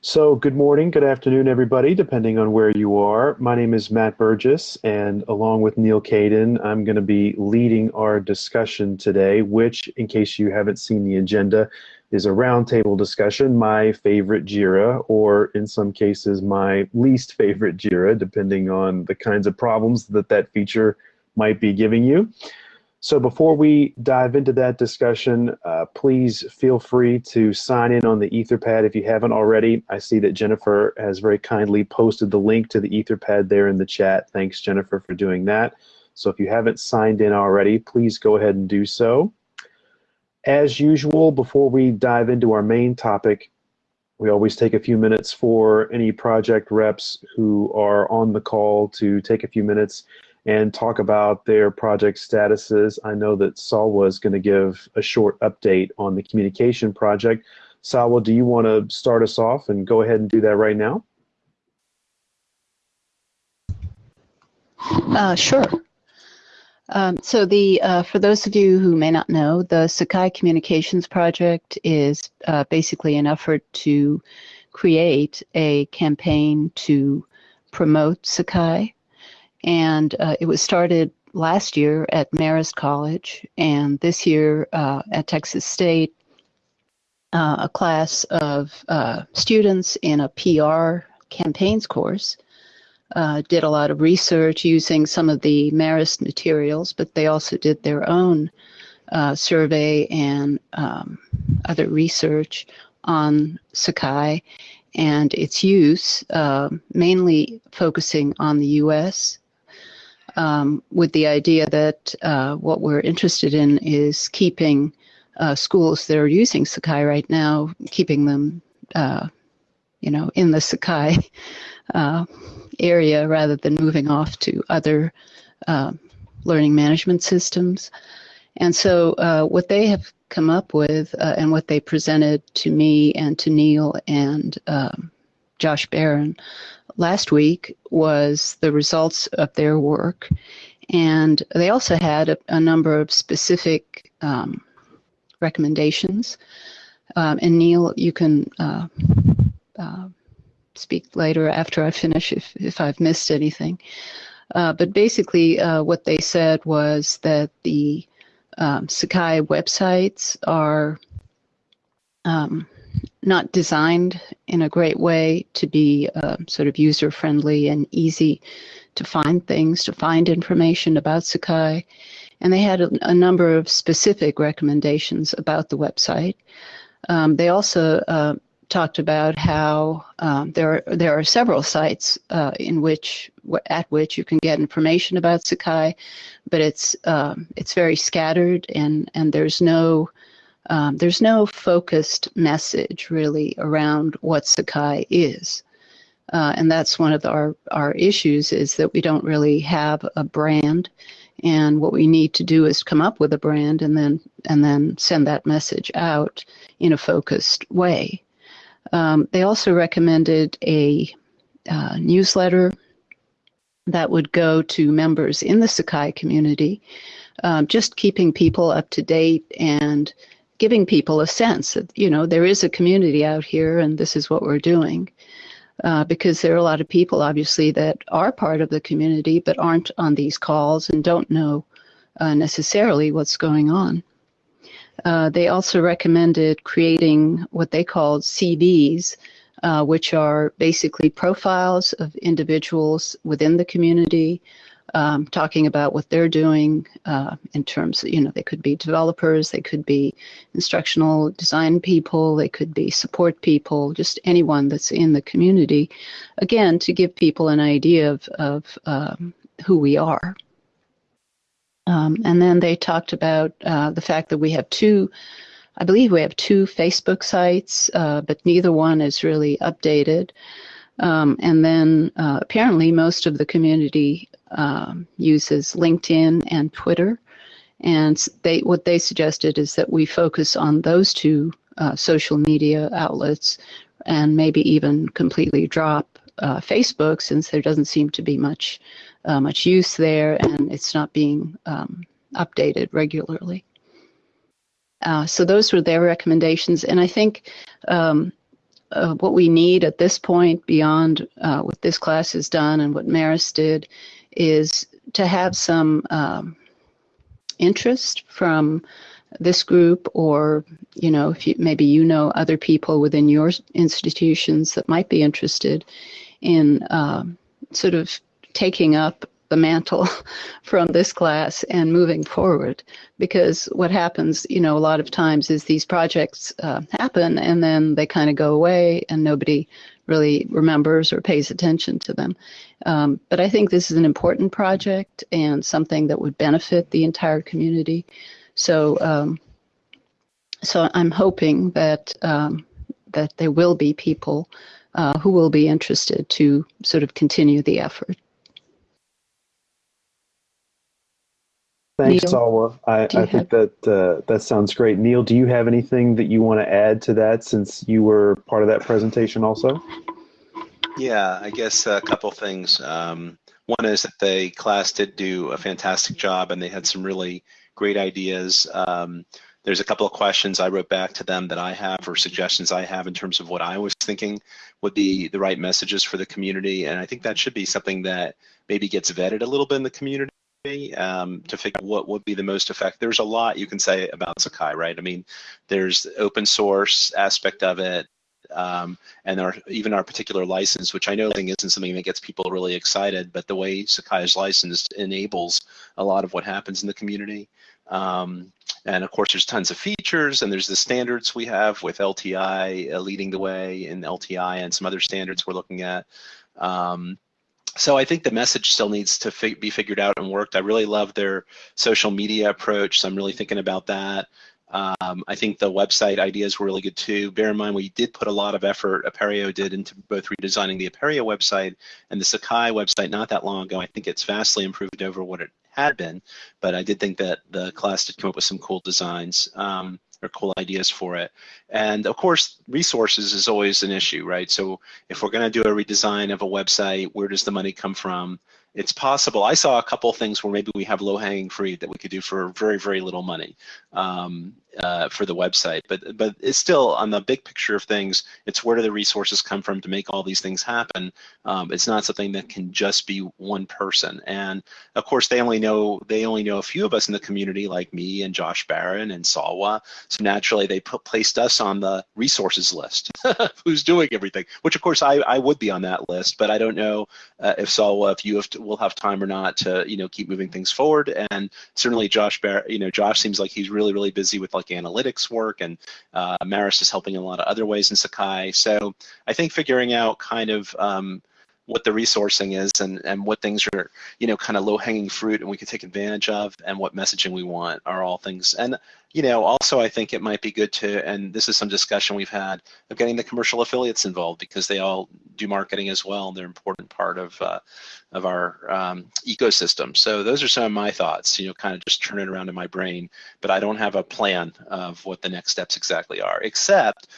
So, good morning, good afternoon, everybody, depending on where you are. My name is Matt Burgess, and along with Neil Caden, I'm going to be leading our discussion today, which, in case you haven't seen the agenda, is a roundtable discussion, my favorite JIRA, or in some cases, my least favorite JIRA, depending on the kinds of problems that that feature might be giving you. So before we dive into that discussion, uh, please feel free to sign in on the Etherpad if you haven't already. I see that Jennifer has very kindly posted the link to the Etherpad there in the chat. Thanks, Jennifer, for doing that. So if you haven't signed in already, please go ahead and do so. As usual, before we dive into our main topic, we always take a few minutes for any project reps who are on the call to take a few minutes and talk about their project statuses. I know that Salwa is going to give a short update on the communication project. Salwa, do you want to start us off and go ahead and do that right now? Uh, sure. Um, so the uh, for those of you who may not know, the Sakai Communications Project is uh, basically an effort to create a campaign to promote Sakai and uh, it was started last year at Marist College, and this year uh, at Texas State. Uh, a class of uh, students in a PR campaigns course uh, did a lot of research using some of the Marist materials, but they also did their own uh, survey and um, other research on Sakai and its use, mainly focusing on the U.S um, with the idea that uh, what we're interested in is keeping uh, schools that are using Sakai right now, keeping them, uh, you know, in the Sakai uh, area rather than moving off to other uh, learning management systems. And so, uh, what they have come up with and what they presented to me and to Neil and um, Josh Baron last week was the results of their work. And they also had a, a number of specific um, recommendations. Um, and Neil, you can uh, uh, speak later after I finish if, if I've missed anything. Uh, but basically, uh, what they said was that the um, Sakai websites are um, not designed in a great way to be uh, sort of user friendly and easy to find things, to find information about Sakai. And they had a, a number of specific recommendations about the website. Um, they also uh, talked about how um, there are, there are several sites uh, in which at which you can get information about Sakai, but it's um, it's very scattered and and there's no um, there's no focused message really around what Sakai is. Uh, and that's one of the, our, our issues is that we don't really have a brand. And what we need to do is come up with a brand and then, and then send that message out in a focused way. Um, they also recommended a uh, newsletter that would go to members in the Sakai community, um, just keeping people up to date and giving people a sense that, you know, there is a community out here and this is what we're doing. Uh, because there are a lot of people, obviously, that are part of the community but aren't on these calls and don't know uh, necessarily what's going on. Uh, they also recommended creating what they called CVs, uh, which are basically profiles of individuals within the community um, talking about what they're doing uh, in terms of, you know, they could be developers, they could be instructional design people, they could be support people, just anyone that's in the community, again, to give people an idea of, of um, who we are. Um, and then they talked about uh, the fact that we have two, I believe we have two Facebook sites, uh, but neither one is really updated. Um, and then uh, apparently most of the community um, uses LinkedIn and Twitter. And they, what they suggested is that we focus on those two uh, social media outlets and maybe even completely drop uh, Facebook since there doesn't seem to be much uh, much use there and it's not being um, updated regularly. Uh, so those were their recommendations, and I think um, uh, what we need at this point, beyond uh, what this class has done and what Marist did, is to have some um, interest from this group or you know if you maybe you know other people within your institutions that might be interested in um, sort of taking up the mantle from this class and moving forward. Because what happens you know a lot of times is these projects uh, happen and then they kind of go away and nobody really remembers or pays attention to them. Um, but i think this is an important project and something that would benefit the entire community. So um, so i'm hoping that um, that there will be people uh, who will be interested to sort of continue the effort Thanks, Neil, Salwa. I, I think that uh, that sounds great. Neil, do you have anything that you want to add to that since you were part of that presentation also? Yeah, I guess a couple things. Um, one is that the class did do a fantastic job and they had some really great ideas. Um, there's a couple of questions I wrote back to them that I have or suggestions I have in terms of what I was thinking would be the right messages for the community. And I think that should be something that maybe gets vetted a little bit in the community um, to figure out what would be the most effective. There's a lot you can say about Sakai, right? I mean, there's the open source aspect of it, um, and our, even our particular license, which I know isn't something that gets people really excited, but the way Sakai is licensed enables a lot of what happens in the community. Um, and of course, there's tons of features, and there's the standards we have with LTI uh, leading the way in LTI and some other standards we're looking at. Um, so I think the message still needs to fig be figured out and worked. I really love their social media approach, so I'm really thinking about that. Um, I think the website ideas were really good too. Bear in mind, we did put a lot of effort, Apereo did, into both redesigning the Apereo website and the Sakai website not that long ago. I think it's vastly improved over what it had been, but I did think that the class did come up with some cool designs. Um, or cool ideas for it. And of course, resources is always an issue, right? So if we're going to do a redesign of a website, where does the money come from? It's possible. I saw a couple things where maybe we have low-hanging fruit that we could do for very, very little money. Um, uh, for the website. But but it's still on the big picture of things. It's where do the resources come from to make all these things happen. Um, it's not something that can just be one person. And of course, they only know they only know a few of us in the community, like me and Josh Baron and Salwa. So naturally, they put, placed us on the resources list. Who's doing everything? Which of course I, I would be on that list, but I don't know uh, if Salwa, if you have to, will have time or not to you know keep moving things forward. And certainly Josh Baron, you know Josh seems like he's really really busy with like analytics work, and uh, Marist is helping in a lot of other ways in Sakai. So I think figuring out kind of um, what the resourcing is and, and what things are, you know, kind of low hanging fruit and we can take advantage of and what messaging we want are all things. And, you know, also I think it might be good to, and this is some discussion we've had of getting the commercial affiliates involved because they all do marketing as well. And they're an important part of, uh, of our um, ecosystem. So those are some of my thoughts, you know, kind of just turn it around in my brain, but I don't have a plan of what the next steps exactly are, except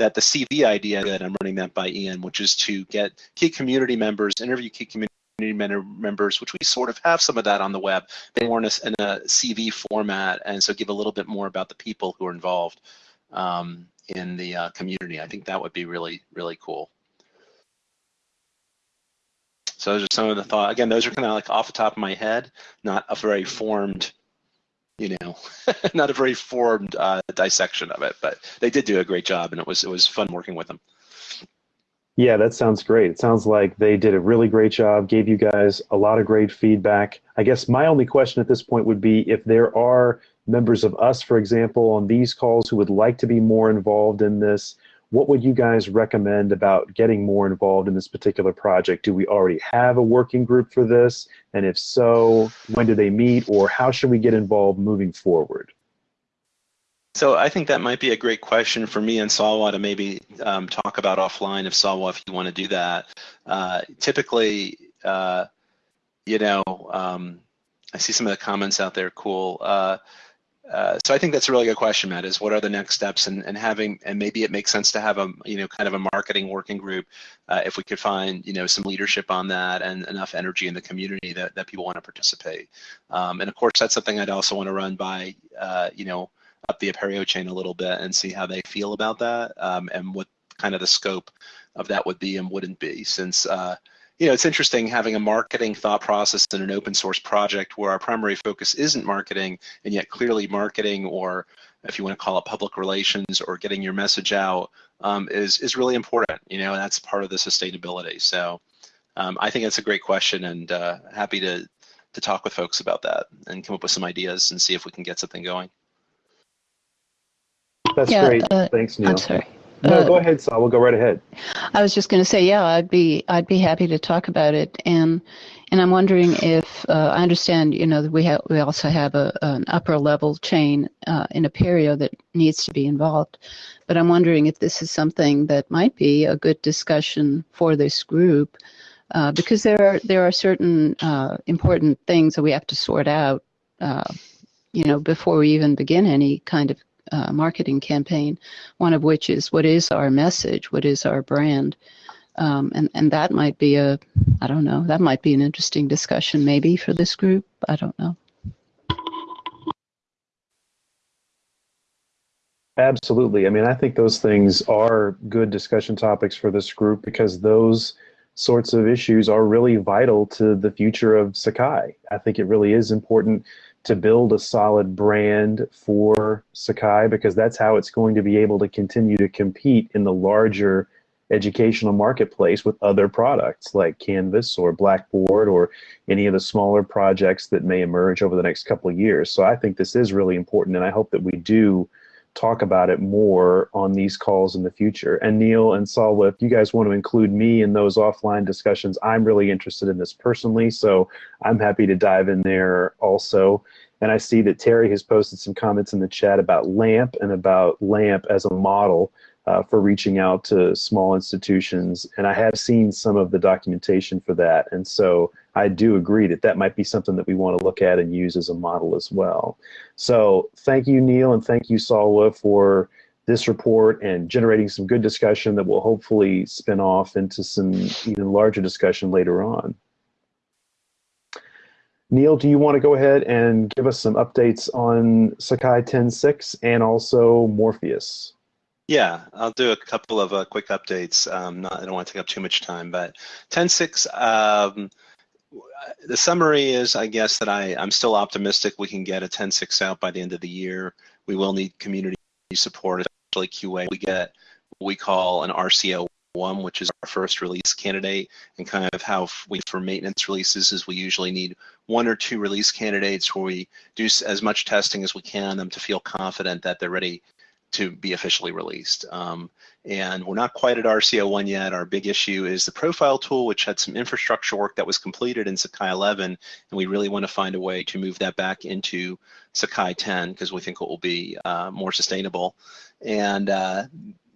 that the CV idea that I'm running that by Ian, which is to get key community members, interview key community members, which we sort of have some of that on the web. They more in a, in a CV format, and so give a little bit more about the people who are involved um, in the uh, community. I think that would be really, really cool. So those are some of the thoughts. Again, those are kind of like off the top of my head, not a very formed you know, not a very formed uh, dissection of it, but they did do a great job, and it was it was fun working with them. Yeah, that sounds great. It sounds like they did a really great job, gave you guys a lot of great feedback. I guess my only question at this point would be if there are members of us, for example, on these calls who would like to be more involved in this, what would you guys recommend about getting more involved in this particular project? Do we already have a working group for this? And if so, when do they meet or how should we get involved moving forward? So I think that might be a great question for me and Salwa to maybe um, talk about offline if Salwa, if you want to do that. Uh, typically, uh, you know, um, I see some of the comments out there, cool. Uh, uh, so I think that's a really good question, Matt. Is what are the next steps, and, and having, and maybe it makes sense to have a, you know, kind of a marketing working group, uh, if we could find, you know, some leadership on that and enough energy in the community that, that people want to participate. Um, and of course, that's something I'd also want to run by, uh, you know, up the Apereo chain a little bit and see how they feel about that um, and what kind of the scope of that would be and wouldn't be since uh, you know, it's interesting having a marketing thought process in an open source project where our primary focus isn't marketing, and yet clearly marketing, or if you want to call it public relations, or getting your message out, um, is is really important. You know, and that's part of the sustainability. So, um, I think that's a great question, and uh, happy to to talk with folks about that and come up with some ideas and see if we can get something going. That's yeah, great. Uh, Thanks, Neil. I'm sorry. No, uh, go ahead, Saul. We'll go right ahead. I was just going to say, yeah, I'd be I'd be happy to talk about it, and and I'm wondering if uh, I understand, you know, that we have we also have a, an upper level chain uh, in Apereo that needs to be involved, but I'm wondering if this is something that might be a good discussion for this group, uh, because there are there are certain uh, important things that we have to sort out, uh, you know, before we even begin any kind of uh, marketing campaign, one of which is what is our message, what is our brand. Um, and, and that might be a, I don't know, that might be an interesting discussion maybe for this group. I don't know. Absolutely. I mean, I think those things are good discussion topics for this group because those sorts of issues are really vital to the future of Sakai. I think it really is important to build a solid brand for Sakai because that's how it's going to be able to continue to compete in the larger educational marketplace with other products like Canvas or Blackboard or any of the smaller projects that may emerge over the next couple of years. So I think this is really important and I hope that we do talk about it more on these calls in the future. And Neil and Saul, if you guys want to include me in those offline discussions, I'm really interested in this personally, so I'm happy to dive in there also. And I see that Terry has posted some comments in the chat about LAMP and about LAMP as a model uh, for reaching out to small institutions. And I have seen some of the documentation for that. And so I do agree that that might be something that we want to look at and use as a model as well. So thank you, Neil, and thank you, Salwa, for this report and generating some good discussion that will hopefully spin off into some even larger discussion later on. Neil, do you want to go ahead and give us some updates on Sakai 10.6 and also Morpheus? Yeah, I'll do a couple of uh, quick updates. Um, not, I don't want to take up too much time, but 10.6, um, the summary is, I guess, that I, I'm still optimistic we can get a 10.6 out by the end of the year. We will need community support, especially QA. We get what we call an RCO one, which is our first release candidate, and kind of how we for maintenance releases is we usually need one or two release candidates where we do as much testing as we can them to feel confident that they're ready to be officially released. Um, and we're not quite at RCO1 yet. Our big issue is the profile tool, which had some infrastructure work that was completed in Sakai 11, and we really want to find a way to move that back into Sakai 10 because we think it will be uh, more sustainable. And uh,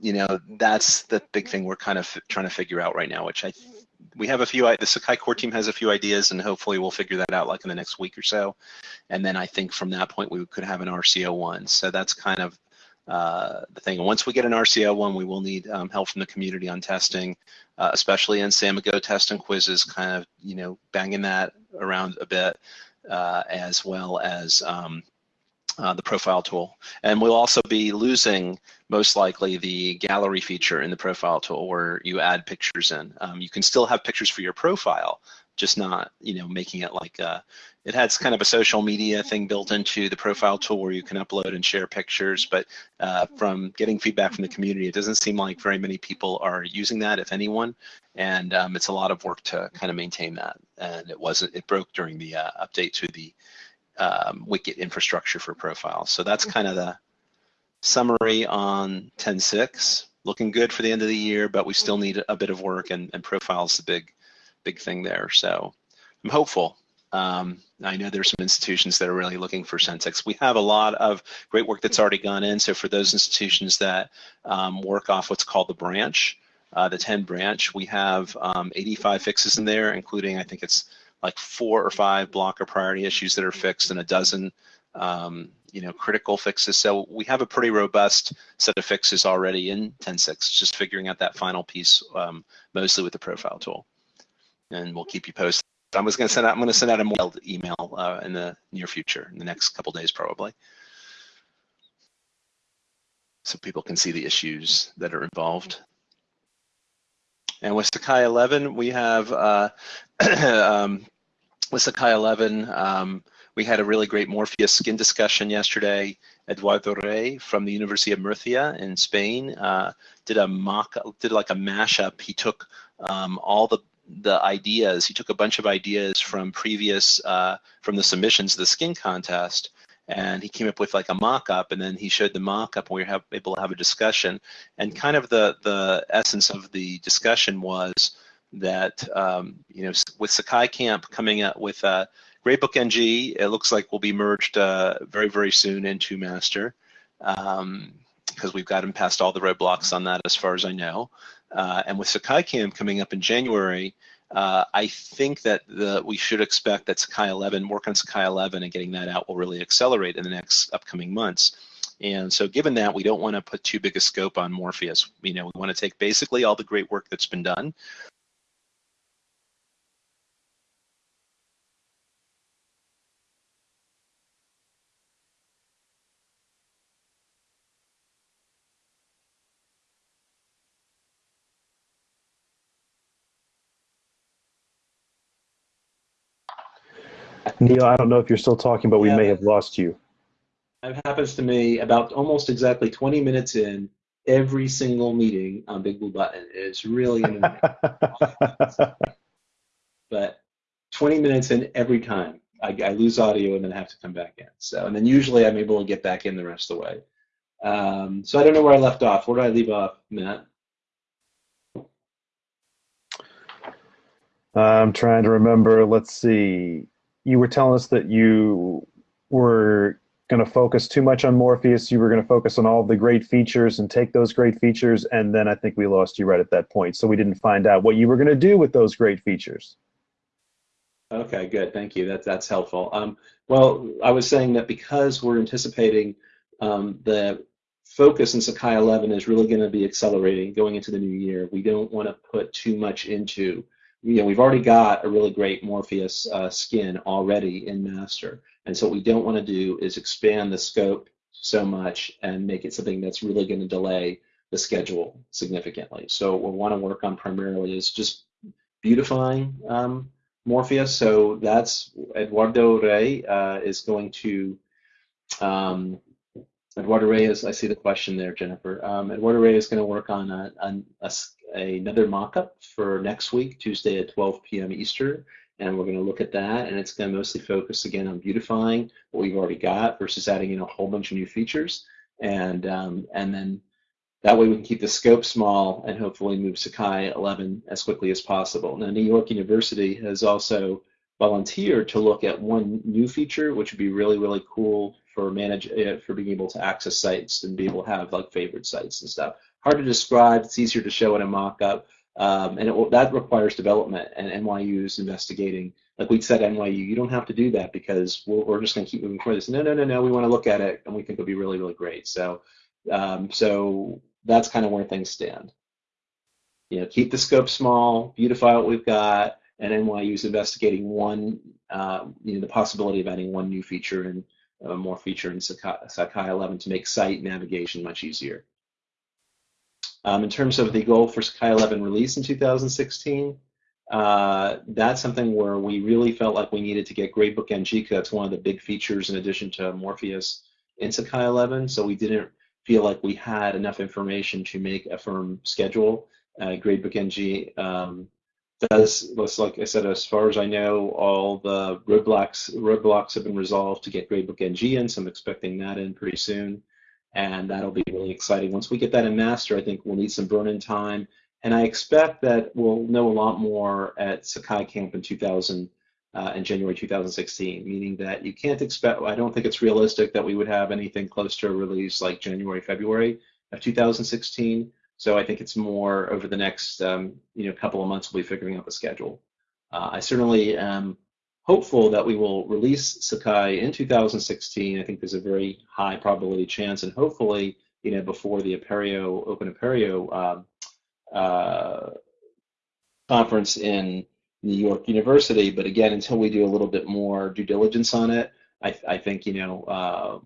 you know that's the big thing we're kind of trying to figure out right now, which I we have a few the sakai core team has a few ideas and hopefully we'll figure that out like in the next week or so and then i think from that point we could have an rco one so that's kind of uh, the thing. And once we get an RCO one, we will need um, help from the community on testing, uh, especially in Samigo test and quizzes, kind of, you know, banging that around a bit, uh, as well as um, uh, the profile tool. And we'll also be losing, most likely, the gallery feature in the profile tool where you add pictures in. Um, you can still have pictures for your profile, just not, you know, making it like a, it has kind of a social media thing built into the profile tool where you can upload and share pictures. But uh, from getting feedback from the community, it doesn't seem like very many people are using that, if anyone. And um, it's a lot of work to kind of maintain that. And it wasn't, it broke during the uh, update to the um, Wicket infrastructure for profiles. So that's kind of the summary on 10.6. Looking good for the end of the year, but we still need a bit of work and, and profiles the big big thing there. So I'm hopeful. Um, I know there's some institutions that are really looking for Sensex. We have a lot of great work that's already gone in. So for those institutions that um, work off what's called the branch, uh, the 10 branch, we have um, 85 fixes in there, including I think it's like four or five blocker priority issues that are fixed and a dozen um, you know, critical fixes. So we have a pretty robust set of fixes already in 10.6, just figuring out that final piece um, mostly with the profile tool and we'll keep you posted. I was going to send out. I'm going to send out a mailed email uh, in the near future, in the next couple days probably, so people can see the issues that are involved. And with Sakai 11, we have, uh, um, with Sakai 11, um, we had a really great Morpheus skin discussion yesterday. Eduardo Rey from the University of Murcia in Spain uh, did a mock, did like a mashup. He took um, all the the ideas. He took a bunch of ideas from previous uh, from the submissions of the skin contest, and he came up with like a mock-up, and then he showed the mock-up, and we were able to have a discussion. And kind of the the essence of the discussion was that um, you know with Sakai Camp coming up with a Gradebook NG, it looks like we'll be merged uh, very very soon into Master. Um, because we've gotten past all the roadblocks on that as far as I know. Uh, and with Sakai Camp coming up in January, uh, I think that the, we should expect that Sakai 11, work on Sakai 11 and getting that out will really accelerate in the next upcoming months. And so given that, we don't want to put too big a scope on Morpheus. You know, we want to take basically all the great work that's been done, Neil, I don't know if you're still talking, but we Yeah. may have lost you. That happens to me about almost exactly 20 minutes in every single meeting on Big Blue Button. It's really annoying. but 20 minutes in every time, I, I lose audio and then have to come back in. So, and then usually I'm able to get back in the rest of the way. Um, so I don't know where I left off. Where did I leave off, Matt? I'm trying to remember. Let's see. You were telling us that you were going to focus too much on Morpheus. You were going to focus on all the great features and take those great features. And then I think we lost you right at that point. So we didn't find out what you were going to do with those great features. Okay, good. Thank you. That, that's helpful. Um, well, I was saying that because we're anticipating um, the focus in Sakai 11 is really going to be accelerating going into the new year, we don't want to put too much into you know, we've already got a really great Morpheus uh, skin already in master. And so what we don't want to do is expand the scope so much and make it something that's really going to delay the schedule significantly. So what we want to work on primarily is just beautifying um, Morpheus. So that's Eduardo Rey uh, is going to, um, Eduardo Rey is, I see the question there, Jennifer. Um, Eduardo Rey is going to work on a, a, a another mock-up for next week, Tuesday at 12 p.m. Eastern, and we're going to look at that, and it's going to mostly focus again on beautifying what we've already got versus adding in a whole bunch of new features, and um, and then that way we can keep the scope small and hopefully move Sakai 11 as quickly as possible. Now, New York University has also volunteered to look at one new feature, which would be really, really cool for manage uh, for being able to access sites and be able to have like favorite sites and stuff hard to describe. It's easier to show in a mock-up, um, and it, that requires development. And NYU is investigating. Like we said, NYU, you don't have to do that because we're, we're just going to keep moving forward. This, no, no, no, no. We want to look at it, and we think it'll be really, really great. So, um, so that's kind of where things stand. You know, keep the scope small, beautify what we've got, and NYU is investigating one, uh, you know, the possibility of adding one new feature and more feature in Sakai, Sakai 11 to make site navigation much easier. Um, in terms of the goal for Sakai 11 release in 2016, uh, that's something where we really felt like we needed to get Gradebook NG that's one of the big features in addition to Morpheus in Sakai 11. So we didn't feel like we had enough information to make a firm schedule. Uh, Gradebook NG um, does, like I said, as far as I know, all the roadblocks roadblocks have been resolved to get Gradebook NG in, so I'm expecting that in pretty soon and that'll be really exciting. Once we get that in master, I think we'll need some burn-in time, and I expect that we'll know a lot more at Sakai Camp in 2000 uh, in January 2016, meaning that you can't expect, I don't think it's realistic that we would have anything close to a release like January, February of 2016. So I think it's more over the next um, you know couple of months we'll be figuring out the schedule. Uh, I certainly am hopeful that we will release Sakai in 2016. I think there's a very high probability chance, and hopefully, you know, before the Apereo Open Apereo uh, uh, conference in New York University. But again, until we do a little bit more due diligence on it, I, I think you know uh,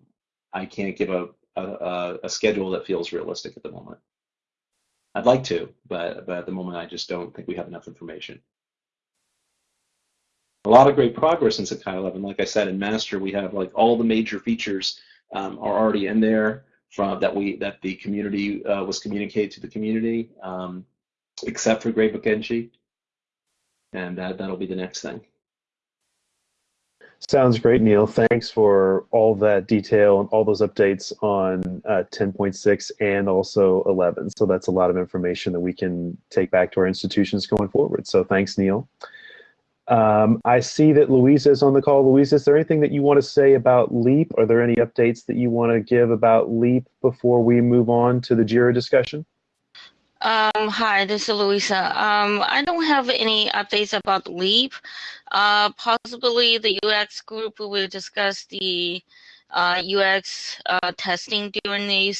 I can't give a, a, a schedule that feels realistic at the moment. I'd like to, but, but at the moment I just don't think we have enough information. A lot of great progress in Sakai 11. Like I said, in Master we have like all the major features um, are already in there from that we that the community uh, was communicated to the community, um, except for Gradebook NG, and that that'll be the next thing. Sounds great, Neil. Thanks for all that detail and all those updates on uh, 10.6 and also 11. So that's a lot of information that we can take back to our institutions going forward. So thanks, Neil. Um, I see that Louisa is on the call. Louisa, is there anything that you want to say about LEAP? Are there any updates that you want to give about LEAP before we move on to the JIRA discussion? Um, hi, this is Louisa. Um, I don't have any updates about LEAP. Uh, possibly the UX group will discuss the uh, UX uh, testing during the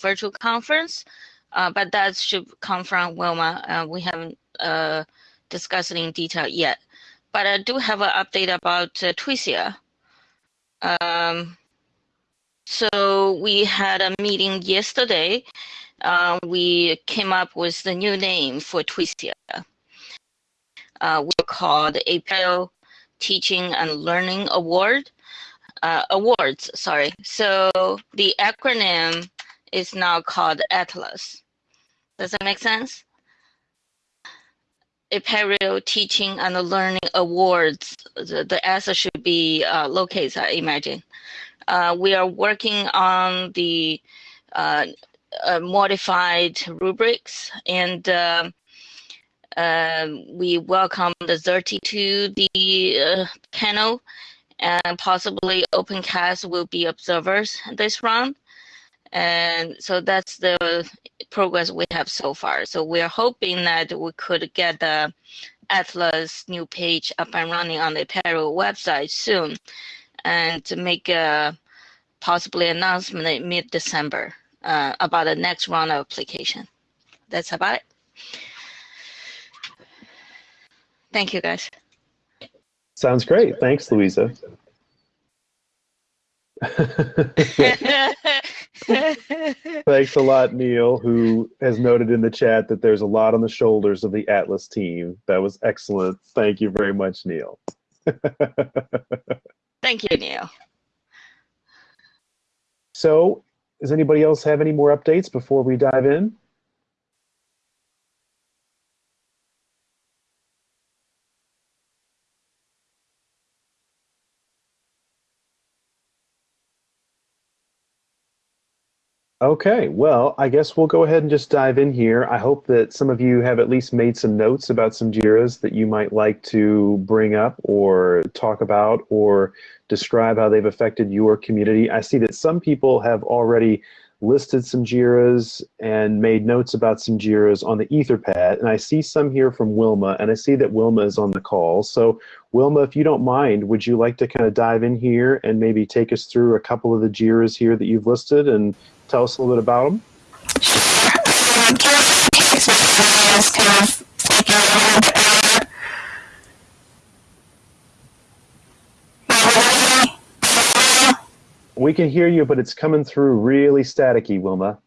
virtual conference, uh, but that should come from Wilma. Uh, we haven't uh, discussed it in detail yet. But I do have an update about uh, TWSIA. Um, so we had a meeting yesterday uh, we came up with the new name for TWSIA. Uh, we're called APL Teaching and Learning Award. Uh, awards, sorry. So the acronym is now called ATLAS. Does that make sense? Apereo Teaching and Learning Awards. The, the S should be uh, I imagine. Uh, we are working on the uh, modified rubrics and uh, uh, we welcome the Xerte to the uh, panel and possibly OpenCast will be observers this round. And so that's the progress we have so far. So we're hoping that we could get the Atlas new page up and running on the Apereo website soon and to make a possibly announcement in mid-December uh, about the next round of application. That's about it. Thank you, guys. Sounds great. Thanks, Louisa. Thanks a lot, Neil, who has noted in the chat that there's a lot on the shoulders of the Atlas team. That was excellent. Thank you very much, Neil. Thank you, Neil. So does anybody else have any more updates before we dive in? Okay, well, I guess we'll go ahead and just dive in here. I hope that some of you have at least made some notes about some JIRAs that you might like to bring up or talk about or describe how they've affected your community. I see that some people have already listed some JIRAs and made notes about some JIRAs on the Etherpad. And I see some here from Wilma, and I see that Wilma is on the call. So Wilma, if you don't mind, would you like to kind of dive in here and maybe take us through a couple of the JIRAs here that you've listed and tell us a little bit about them? We can hear you, but it's coming through really staticky, Wilma.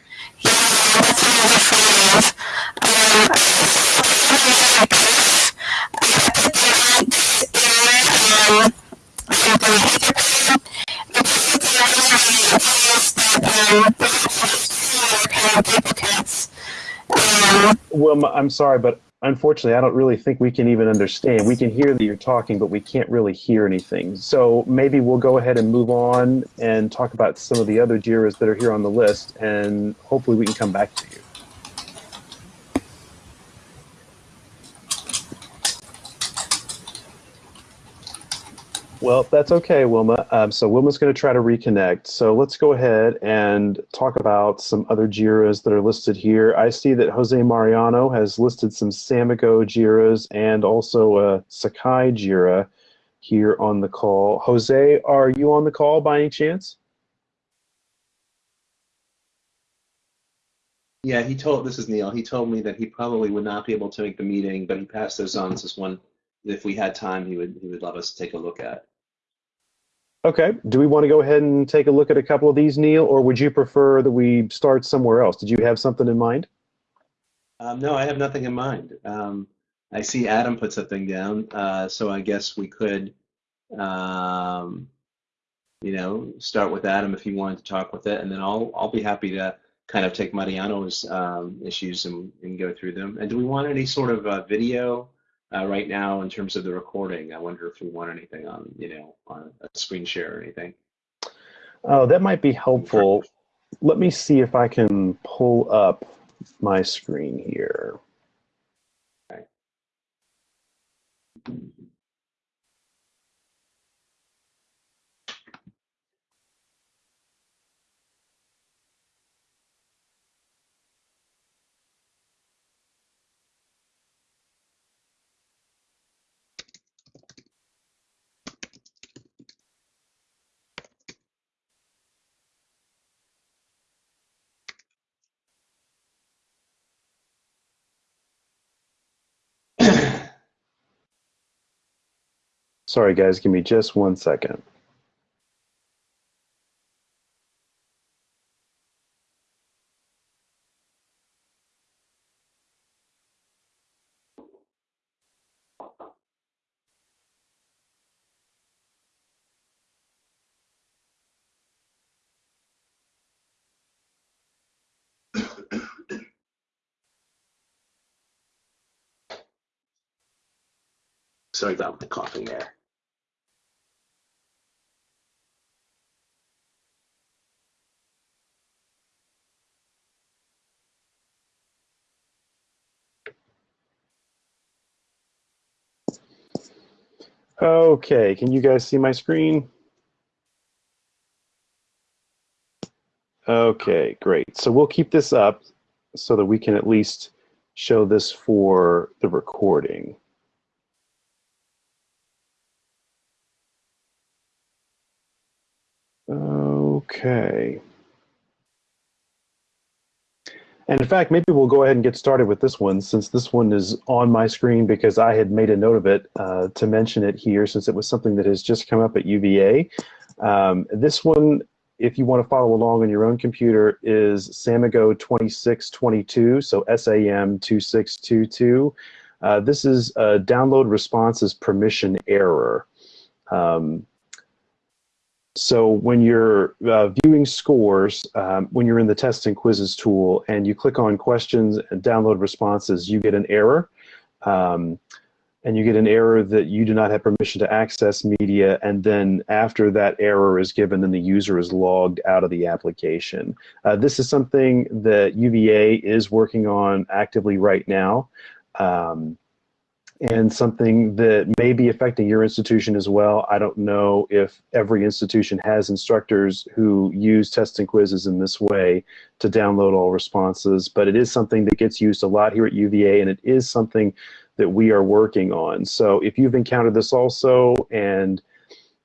Wilma, I'm sorry, but unfortunately, I don't really think we can even understand. We can hear that you're talking, but we can't really hear anything. So maybe we'll go ahead and move on and talk about some of the other JIRAs that are here on the list, and hopefully we can come back to you. Well, that's okay, Wilma. Um, so Wilma's going to try to reconnect. So let's go ahead and talk about some other JIRAs that are listed here. I see that Jose Mariano has listed some Samigo JIRAs and also a Sakai JIRA here on the call. Jose, are you on the call by any chance? Yeah, he told, this is Neil, he told me that he probably would not be able to make the meeting, but he passed those on as one, if we had time, he would, he would love us to take a look at. Okay. Do we want to go ahead and take a look at a couple of these, Neil, or would you prefer that we start somewhere else? Did you have something in mind? Um, no, I have nothing in mind. Um, I see Adam put something down, uh, so I guess we could, um, you know, start with Adam if you wanted to talk with it, and then I'll I'll be happy to kind of take Mariano's um, issues and, and go through them. And do we want any sort of uh, video uh, right now in terms of the recording? I wonder if we want anything on, you know, on a screen share or anything. Oh, that might be helpful. Let me see if I can pull up my screen here. Okay. Sorry, guys, give me just one second. Sorry about the coughing there. Okay, can you guys see my screen? Okay, great. So we'll keep this up so that we can at least show this for the recording. Okay. And in fact, maybe we'll go ahead and get started with this one since this one is on my screen because I had made a note of it uh, to mention it here since it was something that has just come up at UVA. Um, this one, if you want to follow along on your own computer, is Samigo 2622, so SAM 2622. Uh, this is a download responses permission error. Um, so when you're uh, viewing scores, um, when you're in the tests and quizzes tool and you click on questions and download responses, you get an error. Um, and you get an error that you do not have permission to access media, and then after that error is given, then the user is logged out of the application. Uh, this is something that UVA is working on actively right now. Um, and something that may be affecting your institution as well. I don't know if every institution has instructors who use tests and quizzes in this way to download all responses, but it is something that gets used a lot here at UVA, and it is something that we are working on. So if you've encountered this also and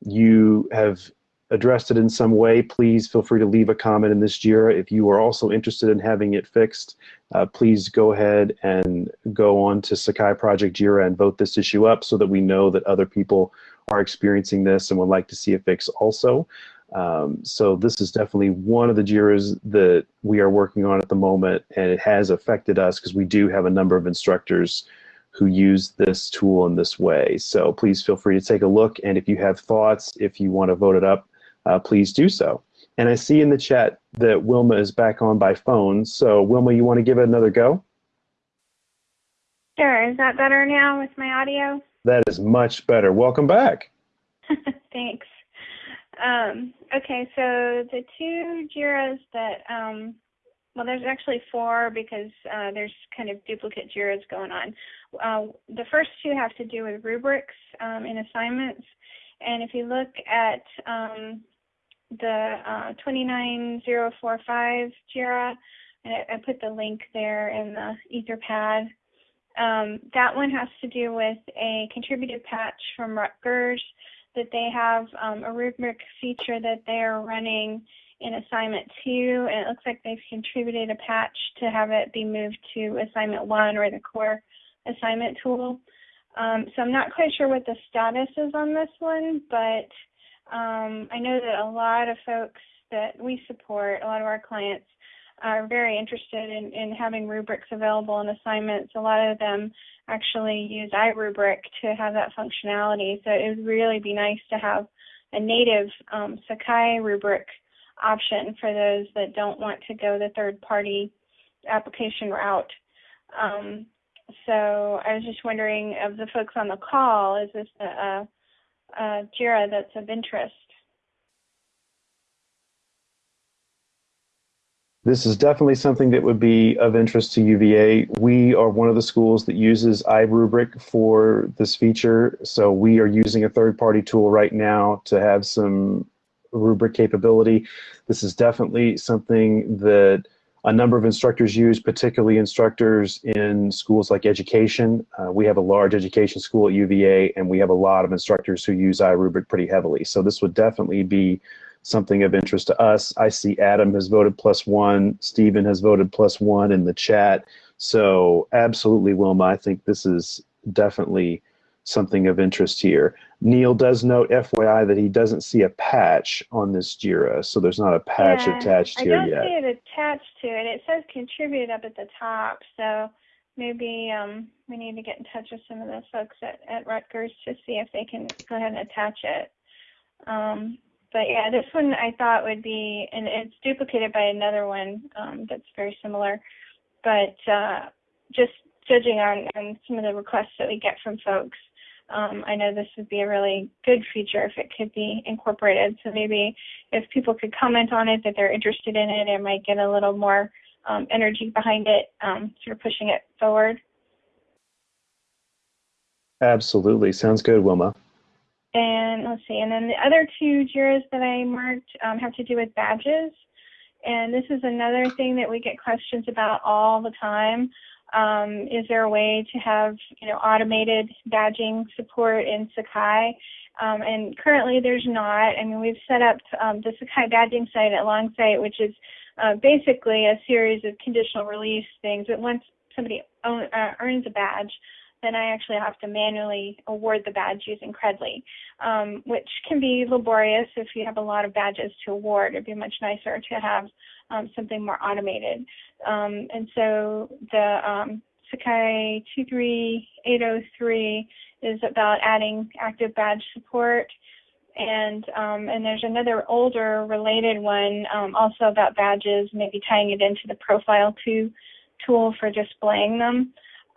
you have addressed it in some way, please feel free to leave a comment in this JIRA. If you are also interested in having it fixed, uh, please go ahead and go on to Sakai Project JIRA and vote this issue up so that we know that other people are experiencing this and would like to see a fix also. Um, so this is definitely one of the JIRAs that we are working on at the moment, and it has affected us because we do have a number of instructors who use this tool in this way. So please feel free to take a look, and if you have thoughts, if you want to vote it up, uh, please do so. And I see in the chat that Wilma is back on by phone. So Wilma, you want to give it another go? Sure. Is that better now with my audio? That is much better. Welcome back. Thanks. Um, okay, so the two JIRAs that, um, well, there's actually four because uh, there's kind of duplicate JIRAs going on. Uh, the first two have to do with rubrics um, in assignments. And if you look at um, the uh, 29045 JIRA, and I, I, put the link there in the Etherpad. Um, that one has to do with a contributed patch from Rutgers that they have um, a rubric feature that they are running in assignment two, and it looks like they've contributed a patch to have it be moved to assignment one or the core assignment tool. Um, so I'm not quite sure what the status is on this one, but um, I know that a lot of folks that we support, a lot of our clients, are very interested in, in having rubrics available in assignments. A lot of them actually use iRubric to have that functionality. So it would really be nice to have a native um, Sakai rubric option for those that don't want to go the third party application route. Um, so I was just wondering of the folks on the call, is this a, a, a JIRA that's of interest? This is definitely something that would be of interest to UVA. We are one of the schools that uses iRubric for this feature, so we are using a third-party tool right now to have some rubric capability. This is definitely something that a number of instructors use, particularly instructors in schools like education. Uh, we have a large education school at UVA, and we have a lot of instructors who use iRubric pretty heavily. So this would definitely be something of interest to us. I see Adam has voted plus one, Stephen has voted plus one in the chat. So absolutely, Wilma, I think this is definitely something of interest here. Neil does note, FYI, that he doesn't see a patch on this JIRA, so there's not a patch yeah, attached here yet. I don't see it attached to it. It says contribute up at the top, so maybe um, we need to get in touch with some of the folks at, at Rutgers to see if they can go ahead and attach it. Um, but yeah, this one I thought would be, and it's duplicated by another one um, that's very similar. But uh, just judging on, on some of the requests that we get from folks, um, I know this would be a really good feature if it could be incorporated. So maybe if people could comment on it that they're interested in it, it might get a little more um, energy behind it, um, sort of pushing it forward. Absolutely. Sounds good, Wilma. And let's see, and then the other two JIRAs that I marked um, have to do with badges. And this is another thing that we get questions about all the time. Um, is there a way to have, you know, automated badging support in Sakai? Um, and currently there's not. I mean, we've set up um, the Sakai badging site at Longsight, which is uh, basically a series of conditional release things. But once somebody own, uh, earns a badge, then I actually have to manually award the badge using Credly, um, which can be laborious if you have a lot of badges to award. It'd be much nicer to have um, something more automated. Um, and so the um, Sakai 23803 is about adding active badge support. And um, and there's another older related one um, also about badges, maybe tying it into the Profile 2 tool for displaying them.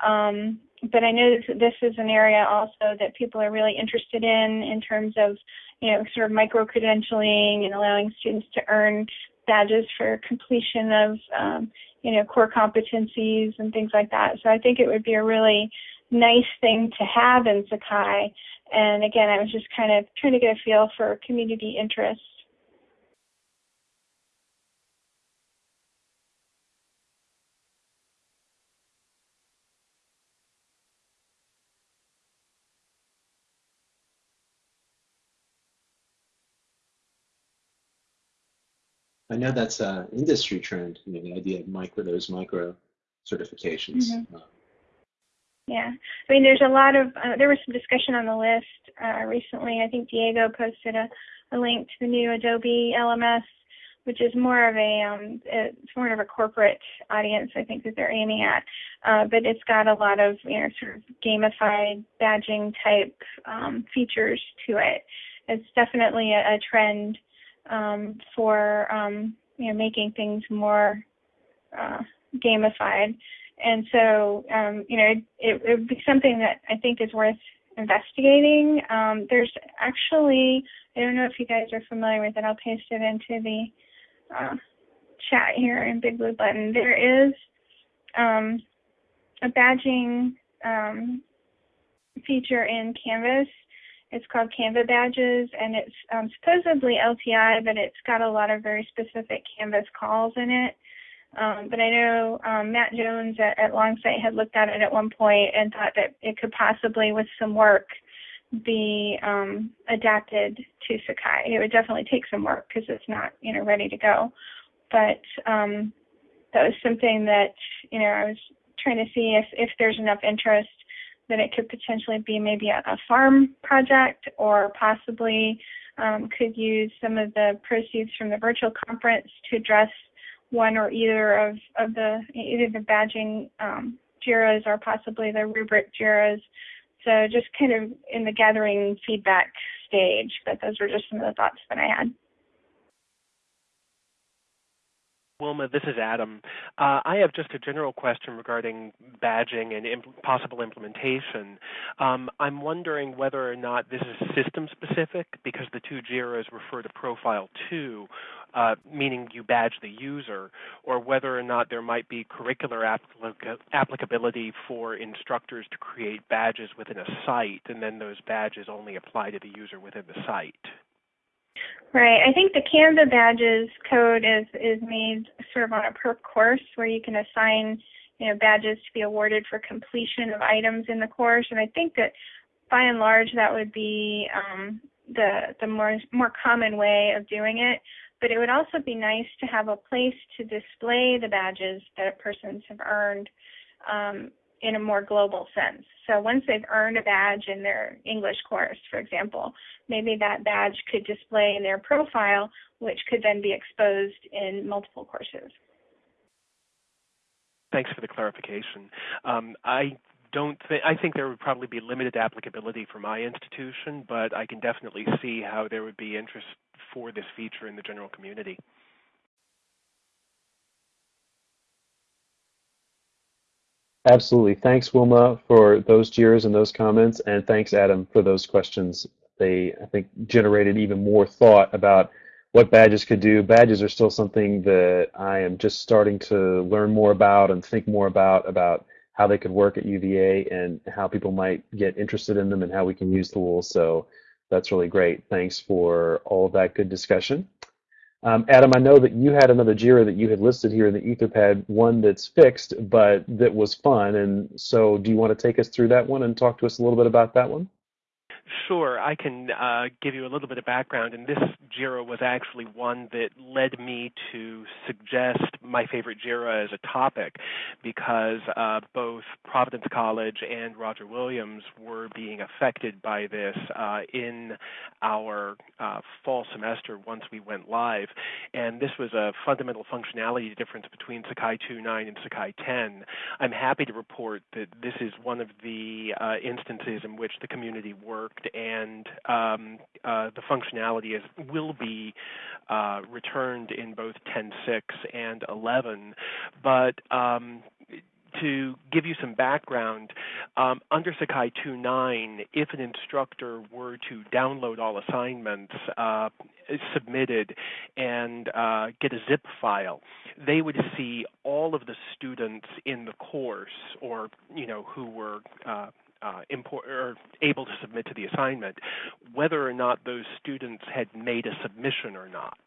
Um, but I know this, is an area also that people are really interested in in terms of, you know, sort of micro credentialing and allowing students to earn badges for completion of, um, you know, core competencies and things like that. So I think it would be a really nice thing to have in Sakai. And again, I was just kind of trying to get a feel for community interest. I know that's an industry trend, you know, the idea of micro those micro certifications. Mm-hmm. Yeah, I mean, there's a lot of uh, there was some discussion on the list uh, recently. I think Diego posted a, a link to the new Adobe LMS, which is more of a um, it's more of a corporate audience. I think that they're aiming at, uh, but it's got a lot of you know sort of gamified badging type um, features to it. It's definitely a, a trend um, for um, you know making things more uh, gamified. And so um, you know it, would be something that I think is worth investigating. Um, there's actually I don't know if you guys are familiar with it. I'll paste it into the uh, chat here in Big Blue Button. There is um, a badging um, feature in Canvas it's called Canva Badges, and it's um, supposedly LTI, but it's got a lot of very specific Canvas calls in it. Um, but I know um, Matt Jones at, at Longsight had looked at it at one point and thought that it could possibly, with some work, be um, adapted to Sakai. It would definitely take some work because it's not, you know, ready to go. But um, that was something that, you know, I was trying to see if, if there's enough interest that it could potentially be maybe a, a farm project or possibly um, could use some of the proceeds from the virtual conference to address one or either of, of the either the badging um, JIRAs or possibly the rubric JIRAs. So just kind of in the gathering feedback stage, but those were just some of the thoughts that I had. Wilma, this is Adam. Uh, I have just a general question regarding badging and imp possible implementation. Um, I'm wondering whether or not this is system specific because the two JIRAs refer to Profile 2, uh, meaning you badge the user, or whether or not there might be curricular applica applicability for instructors to create badges within a site, and then those badges only apply to the user within the site. Right. I think the Canva badges code is is made sort of on a per course where you can assign you know badges to be awarded for completion of items in the course, and I think that by and large that would be um, the the more more common way of doing it. But it would also be nice to have a place to display the badges that persons have earned um, in a more global sense. So once they've earned a badge in their English course, for example, maybe that badge could display in their profile, which could then be exposed in multiple courses. Thanks for the clarification. Um, I don't think I think there would probably be limited applicability for my institution, but I can definitely see how there would be interest for this feature in the general community. Absolutely. Thanks, Wilma, for those JIRAs and those comments, and thanks, Adam, for those questions. They, I think, generated even more thought about what badges could do. Badges are still something that I am just starting to learn more about and think more about, about how they could work at UVA and how people might get interested in them and how we can use the tools. So that's really great. Thanks for all of that good discussion. Um, Adam, I know that you had another JIRA that you had listed here in the Etherpad, one that's fixed, but that was fun. And so do you want to take us through that one and talk to us a little bit about that one? Sure, I can uh, give you a little bit of background. And this JIRA was actually one that led me to suggest my favorite JIRA as a topic because uh, both Providence College and Roger Williams were being affected by this uh, in our uh, fall semester once we went live. And this was a fundamental functionality difference between Sakai 2.9 and Sakai 10. I'm happy to report that this is one of the uh, instances in which the community worked and um, uh, the functionality is, will be uh, returned in both 10.6 and 11. But um, to give you some background, um, under Sakai 2.9, if an instructor were to download all assignments uh, submitted and uh, get a zip file, they would see all of the students in the course, or you know, who were uh, uh, import, or able to submit to the assignment, whether or not those students had made a submission or not.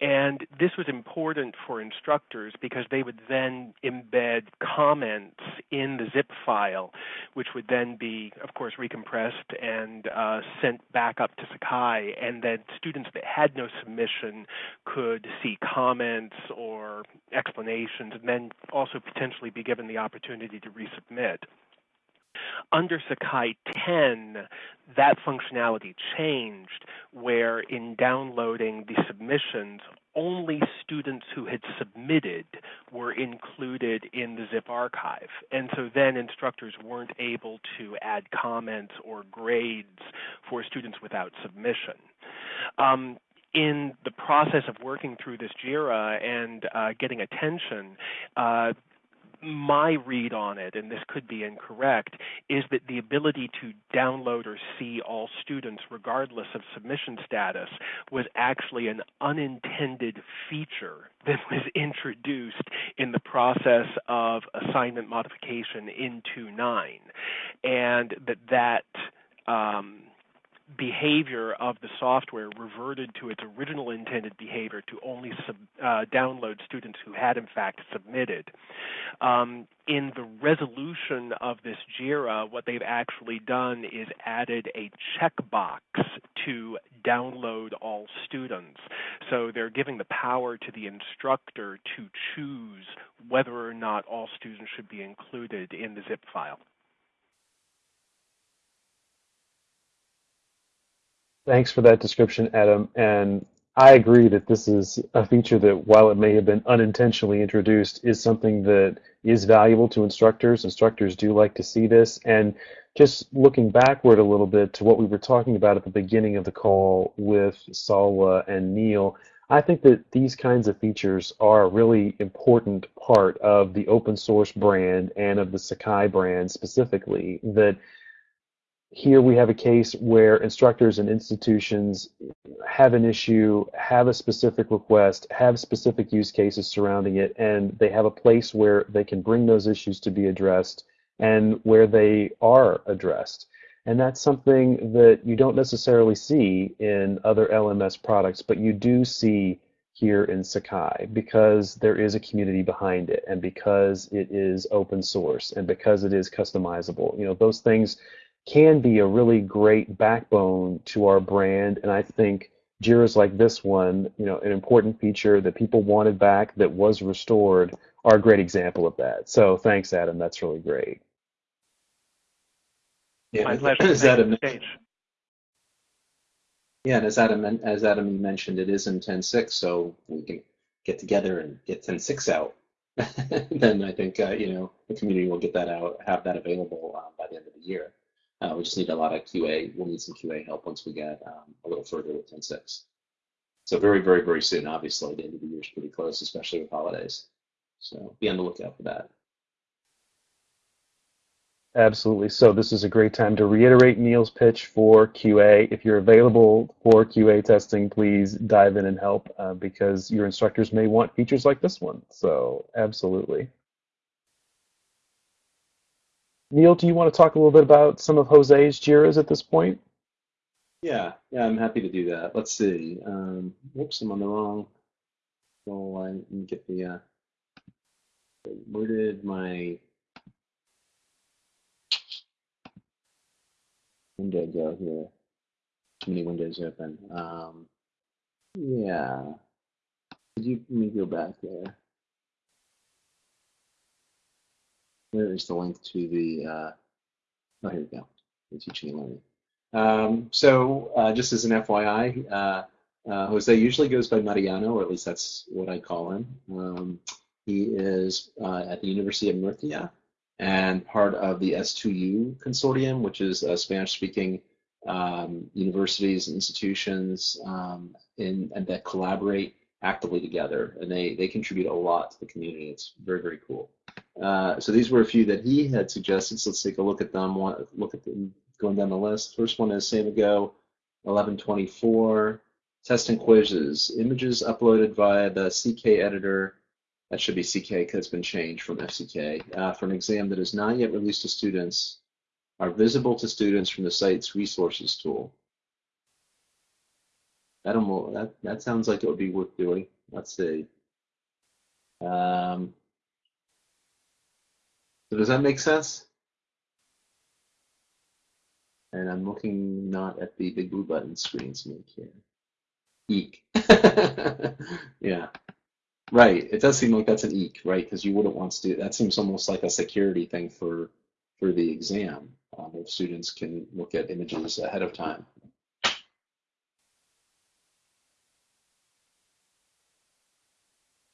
And this was important for instructors because they would then embed comments in the zip file, which would then be, of course, recompressed and uh, sent back up to Sakai. And then students that had no submission could see comments or explanations and then also potentially be given the opportunity to resubmit. Under Sakai 10, that functionality changed where in downloading the submissions, only students who had submitted were included in the zip archive. And so then instructors weren't able to add comments or grades for students without submission. Um, in the process of working through this JIRA and uh, getting attention, uh, my read on it, and this could be incorrect, is that the ability to download or see all students regardless of submission status was actually an unintended feature that was introduced in the process of assignment modification in 2.9, and that that um, behavior of the software reverted to its original intended behavior to only sub, uh, download students who had in fact submitted. Um, in the resolution of this JIRA, what they've actually done is added a checkbox to download all students. So they're giving the power to the instructor to choose whether or not all students should be included in the zip file. Thanks for that description, Adam. And I agree that this is a feature that, while it may have been unintentionally introduced, is something that is valuable to instructors. Instructors do like to see this. And just looking backward a little bit to what we were talking about at the beginning of the call with Salwa and Neil, I think that these kinds of features are a really important part of the open source brand and of the Sakai brand specifically. That here we have a case where instructors and institutions have an issue, have a specific request, have specific use cases surrounding it, and they have a place where they can bring those issues to be addressed and where they are addressed. And that's something that you don't necessarily see in other LMS products, but you do see here in Sakai because there is a community behind it and because it is open source and because it is customizable. You know, those things can be a really great backbone to our brand. And I think Jira's like this one, you know, an important feature that people wanted back that was restored are a great example of that. So thanks, Adam. That's really great. Yeah, My pleasure. as Adam, stage. yeah, and as Adam as Adam mentioned, it is in 10.6, so we can get together and get 10.6 out. then I think uh, you know the community will get that out, have that available uh, by the end of the year. Uh, we just need a lot of QA. We'll need some QA help once we get um, a little further with 10.6. So very, very, very soon. Obviously, the end of the year is pretty close, especially with holidays. So be on the lookout for that. Absolutely. So this is a great time to reiterate Neil's pitch for QA. If you're available for QA testing, please dive in and help uh, because your instructors may want features like this one. So absolutely. Neil, do you want to talk a little bit about some of Jose's Jiras at this point? Yeah, yeah, I'm happy to do that. Let's see. Um, whoops, I'm on the wrong goal I me get the, uh, where did my window go here? Too many windows open. Um, yeah. Could you let me go back there? Where is the link to the, uh, oh, here we go, the teaching and learning. Um, so uh, just as an FYI, uh, uh, Jose usually goes by Mariano, or at least that's what I call him. Um, he is uh, at the University of Murcia and part of the S2U consortium, which is a Spanish-speaking um, universities and institutions um, in, and that collaborate actively together, and they they contribute a lot to the community. It's very very cool. Uh, so these were a few that he had suggested. So let's take a look at them. One, look at them going down the list. First one is Samigo 1124. Test and quizzes. Images uploaded via the CK editor. That should be CK because it's been changed from FCK. Uh, for an exam that is not yet released to students are visible to students from the site's resources tool. That, that, that sounds like it would be worth doing. Let's see. Um, so does that make sense? And I'm looking not at the big blue button screens make here. Eek. yeah. Right. It does seem like that's an eek, right? Because you wouldn't want to do that. Seems almost like a security thing for for the exam, um, if students can look at images ahead of time.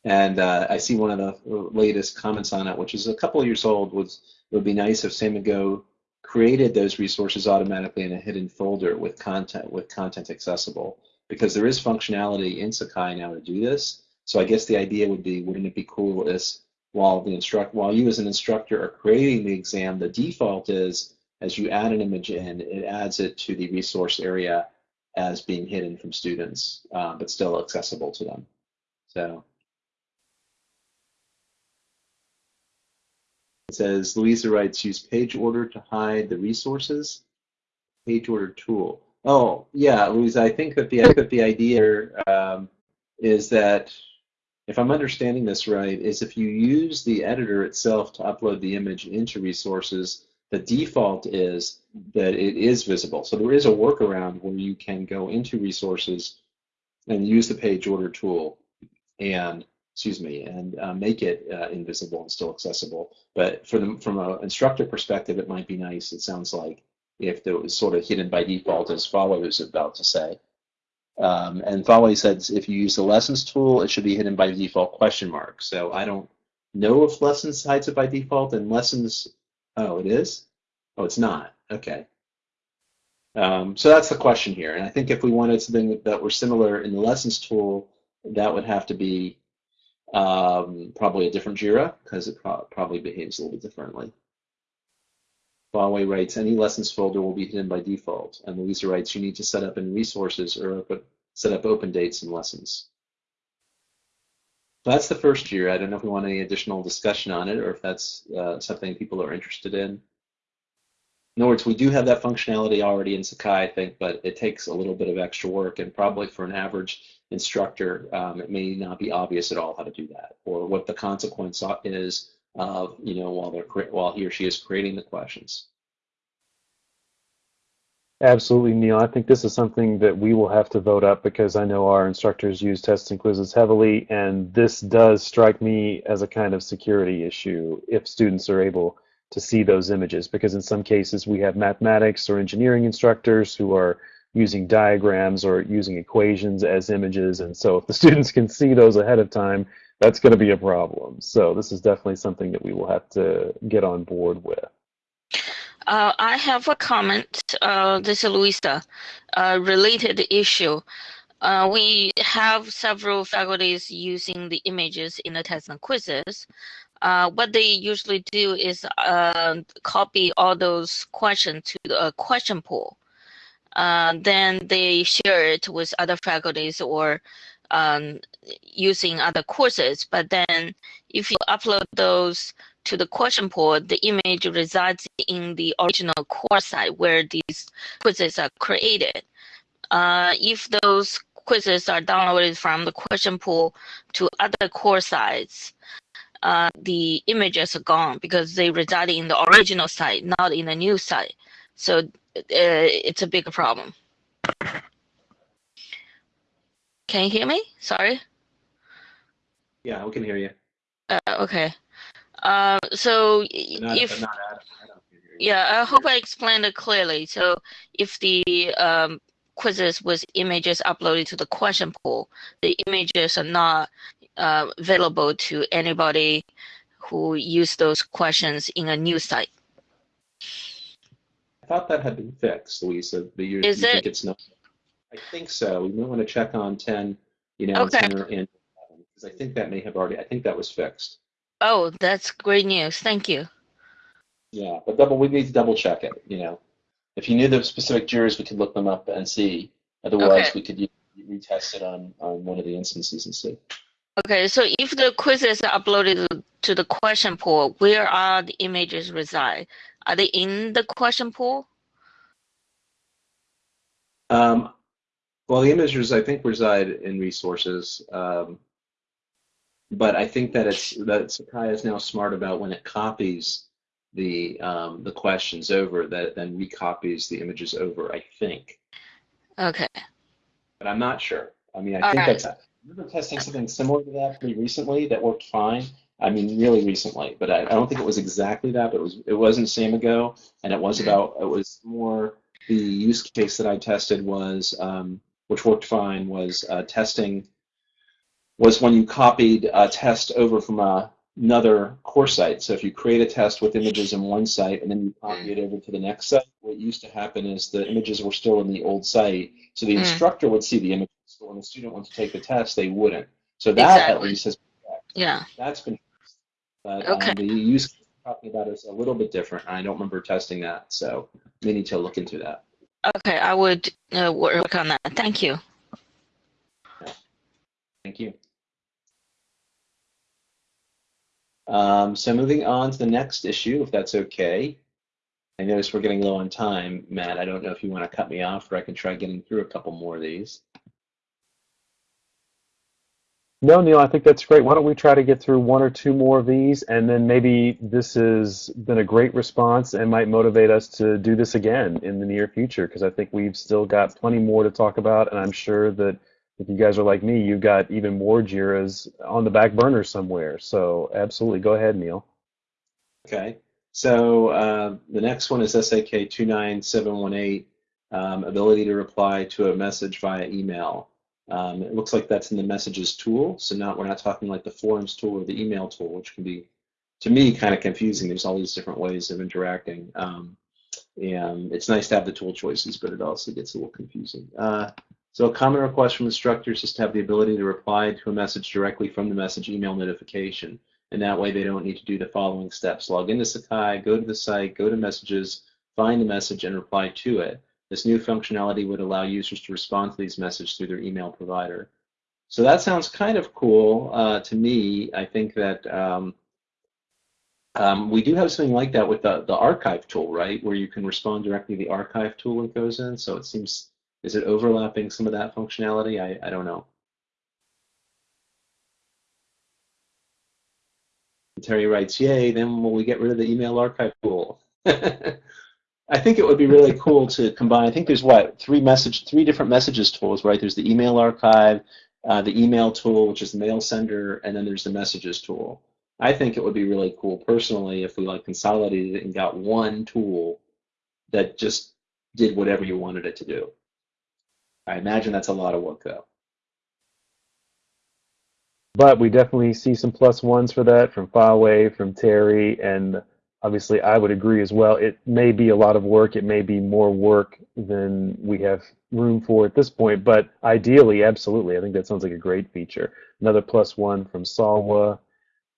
And uh, I see one of the latest comments on it, which is a couple of years old, was it would be nice if Samigo created those resources automatically in a hidden folder with content with content accessible because there is functionality in Sakai now to do this. So I guess the idea would be, wouldn't it be cool is while the instruct while you as an instructor are creating the exam, the default is as you add an image in, it adds it to the resource area as being hidden from students, uh, but still accessible to them. So Says Louisa writes, use page order to hide the resources. Page order tool. Oh, yeah, Louisa, I think that the, that the idea um, is that, if I'm understanding this right, is if you use the editor itself to upload the image into resources, the default is that it is visible. So there is a workaround where you can go into resources and use the page order tool and excuse me, and uh, make it uh, invisible and still accessible. But for the, from an instructor perspective, it might be nice, it sounds like, if it was sort of hidden by default as follows about to say. Um, and Huawei says if you use the lessons tool, it should be hidden by default question mark. So I don't know if lessons hides it by default and lessons, oh, it is? Oh, it's not. Okay. Um, so that's the question here. And I think if we wanted something that were similar in the lessons tool, that would have to be um, probably a different JIRA because it pro probably behaves a little bit differently. Huawei writes, any lessons folder will be hidden by default. And Louisa writes, you need to set up in resources or open, set up open dates and lessons. So that's the first year. I don't know if we want any additional discussion on it or if that's uh, something people are interested in. In other words, we do have that functionality already in Sakai, I think, but it takes a little bit of extra work, and probably for an average instructor, um, it may not be obvious at all how to do that, or what the consequence is of, you know, while they're while he or she is creating the questions. Absolutely, Neil. I think this is something that we will have to vote up because I know our instructors use tests and quizzes heavily, and this does strike me as a kind of security issue if students are able to see those images because in some cases we have mathematics or engineering instructors who are using diagrams or using equations as images and so if the students can see those ahead of time that's going to be a problem so this is definitely something that we will have to get on board with uh, I have a comment. Uh, this is Louisa, uh, related issue. Uh, we have several faculties using the images in the tests and quizzes, uh, what they usually do is uh, copy all those questions to the question pool. Uh, then they share it with other faculties or um, using other courses. But then if you upload those to the question pool, the image resides in the original course site where these quizzes are created. Uh, if those quizzes are downloaded from the question pool to other course sites, uh, the images are gone because they reside in the original site, not in the new site. So uh, it's a big problem. Can you hear me? Sorry. Yeah, we can hear you. Uh, okay. Uh, so not, if not Adam yeah, I hope I explained it clearly. So if the um, quizzes with images uploaded to the question pool, the images are not uh, available to anybody who use those questions in a new site. I thought that had been fixed, Louisa. But you, Is you it? think it's not? I think so. We might want to check on 10, you know, Okay. 10 or and because I think that may have already. I think that was fixed. Oh, that's great news. Thank you. Yeah, but double. We need to double check it. You know, if you knew the specific JIRAs, we could look them up and see. Otherwise, Okay. we could retest it on on one of the instances and see. Okay, so if the quizzes are uploaded to the question pool, where are the images reside? Are they in the question pool? Um, well, the images I think reside in resources, um, but I think that it's that Sakai is now smart about when it copies the um, the questions over that it then recopies the images over. I think, Okay. but I'm not sure. I mean, I All think right. that's. Remember testing something similar to that pretty recently that worked fine. I mean, really recently, but I, I don't think it was exactly that. But it was. It wasn't Samigo, and it was about. It was more the use case that I tested was, um, which worked fine, was uh, testing. Was when you copied a test over from a, another course site. So if you create a test with images in one site and then you copy it over to the next site, what used to happen is the images were still in the old site. So the Mm. instructor would see the images, but when the student wants to take the test, they wouldn't. So that at least has been. Yeah. that's been. But Okay. um, the use talking about is a little bit different. I don't remember testing that, so we need to look into that. Okay, I would uh, work on that. Thank you. Thank you. Um, so moving on to the next issue, if that's okay. I notice we're getting low on time, Matt. I don't know if you want to cut me off, or I can try getting through a couple more of these. No, Neil, I think that's great. Why don't we try to get through one or two more of these, and then maybe this has been a great response and might motivate us to do this again in the near future, because I think we've still got plenty more to talk about, and I'm sure that if you guys are like me, you've got even more JIRAs on the back burner somewhere. So absolutely, go ahead, Neil. Okay. So uh, the next one is SAK 29718. um, ability to reply to a message via email. Um, it looks like that's in the messages tool. So now we're not talking like the forums tool or the email tool, which can be, to me, kind of confusing. There's all these different ways of interacting. Um, and it's nice to have the tool choices, but it also gets a little confusing. Uh, so a common request from instructors is to have the ability to reply to a message directly from the message email notification. And that way they don't need to do the following steps. Log into Sakai, go to the site, go to messages, find the message, and reply to it. This new functionality would allow users to respond to these messages through their email provider. So that sounds kind of cool uh, to me. I think that um, um, we do have something like that with the, the archive tool, right, where you can respond directly to the archive tool it goes in. So it seems, is it overlapping some of that functionality? I, I don't know. Terry writes, yay, then will we get rid of the email archive tool? I think it would be really cool to combine. I think there's what three message, three different messages tools, right? There's the email archive, uh, the email tool, which is the mail sender, and then there's the messages tool. I think it would be really cool personally if we like consolidated it and got one tool that just did whatever you wanted it to do. I imagine that's a lot of work though. But we definitely see some plus ones for that from Faway, from Terry, and obviously I would agree as well. It may be a lot of work. It may be more work than we have room for at this point, but ideally, absolutely. I think that sounds like a great feature. Another plus one from Salwa.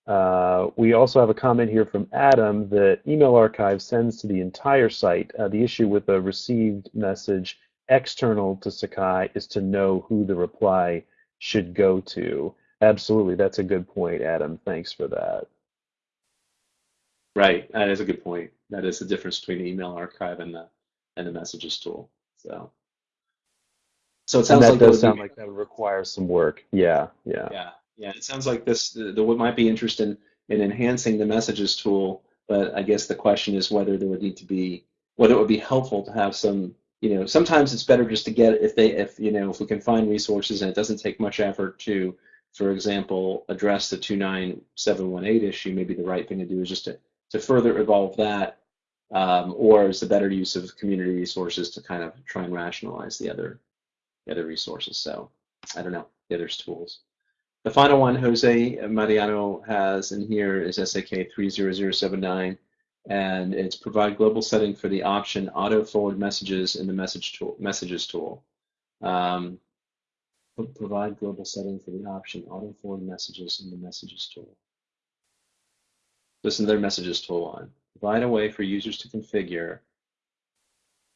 Uh, we also have a comment here from Adam that email archive sends to the entire site. Uh, the issue with a received message external to Sakai is to know who the reply should go to. Absolutely, that's a good point, Adam. Thanks for that. Right, that is a good point. That is the difference between the email archive and the and the messages tool. So, so it sounds and that like does sound be, like that would require some work. Yeah, yeah. Yeah, yeah, it sounds like this. There might be interest in in enhancing the messages tool, but I guess the question is whether there would need to be whether it would be helpful to have some. You know, sometimes it's better just to get if they if you know if we can find resources and it doesn't take much effort to, for example, address the 29718 issue. Maybe the right thing to do is just to to further evolve that, um, or is the better use of community resources to kind of try and rationalize the other the other resources. So I don't know the other tools. The final one Jose Mariano has in here is SAK 30079, and it's provide global setting for the option auto forward messages in the message tool, messages tool. Um, provide global setting for the option auto forward messages in the messages tool. This is their messages tool on. Provide a way for users to configure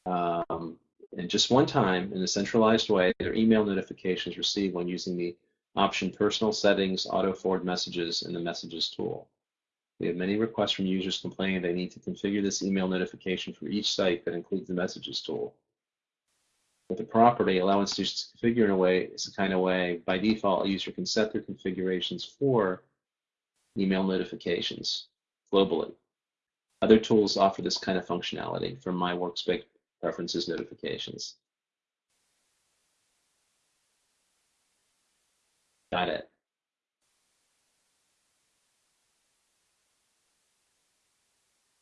um, in just one time in a centralized way their email notifications received when using the Option Personal Settings Auto Forward Messages in the Messages tool. We have many requests from users complaining they need to configure this email notification for each site that includes the Messages tool. With the property, allow institutions to configure in a way, it's a kind of way, by default, a user can set their configurations for email notifications globally. Other tools offer this kind of functionality from my workspace preferences notifications. Got it.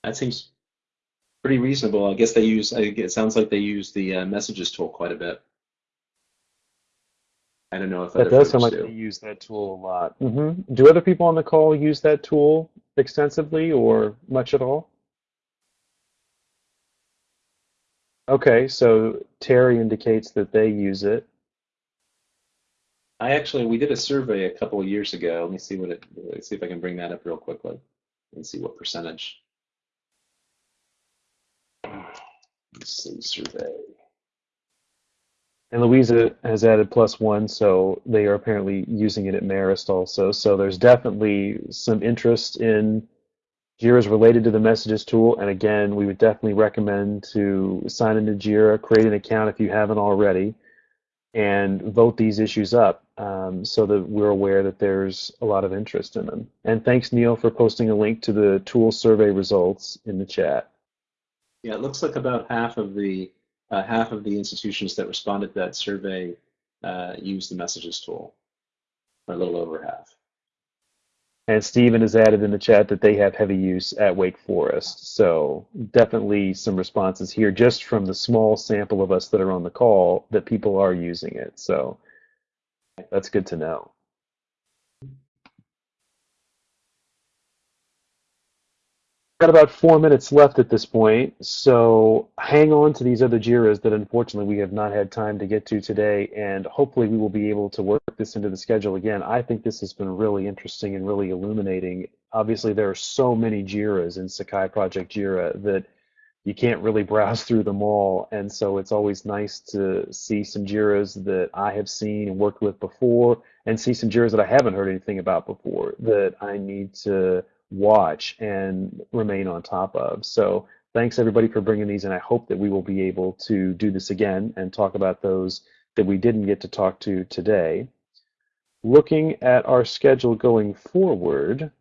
That seems pretty reasonable. I guess they use, it sounds like they use the uh, messages tool quite a bit. I don't know if that does sound like do. they use that tool a lot. Mm -hmm. Do other people on the call use that tool extensively or much at all? Okay, so Terry indicates that they use it. I actually we did a survey a couple of years ago. Let me see what it. Let's see if I can bring that up real quickly and see what percentage. Let's see survey. And Louisa has added plus one, so they are apparently using it at Marist also. So there's definitely some interest in Jira related to the messages tool. And again, we would definitely recommend to sign into Jira, create an account if you haven't already, and vote these issues up um, so that we're aware that there's a lot of interest in them. And thanks, Neil, for posting a link to the tool survey results in the chat. Yeah, it looks like about half of the uh, half of the institutions that responded to that survey uh, used the messages tool, or a little over half. And Stephen has added in the chat that they have heavy use at Wake Forest. So definitely some responses here just from the small sample of us that are on the call that people are using it. So that's good to know. Got about four minutes left at this point, so hang on to these other JIRAs that unfortunately we have not had time to get to today, and hopefully we will be able to work this into the schedule again. I think this has been really interesting and really illuminating. Obviously, there are so many JIRAs in Sakai Project JIRA that you can't really browse through them all, and so it's always nice to see some JIRAs that I have seen and worked with before, and see some JIRAs that I haven't heard anything about before that I need to watch and remain on top of. So thanks everybody for bringing these, and I hope that we will be able to do this again and talk about those that we didn't get to talk to today. Looking at our schedule going forward,